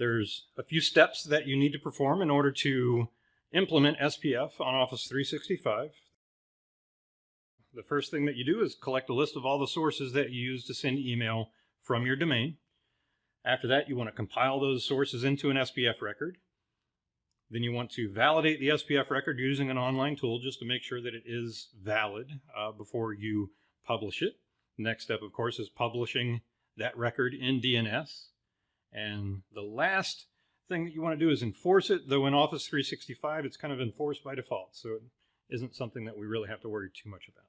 There's a few steps that you need to perform in order to implement SPF on Office 365. The first thing that you do is collect a list of all the sources that you use to send email from your domain. After that, you want to compile those sources into an SPF record. Then you want to validate the SPF record using an online tool just to make sure that it is valid uh, before you publish it. Next step, of course, is publishing that record in DNS. And the last thing that you want to do is enforce it, though in Office 365 it's kind of enforced by default, so it isn't something that we really have to worry too much about.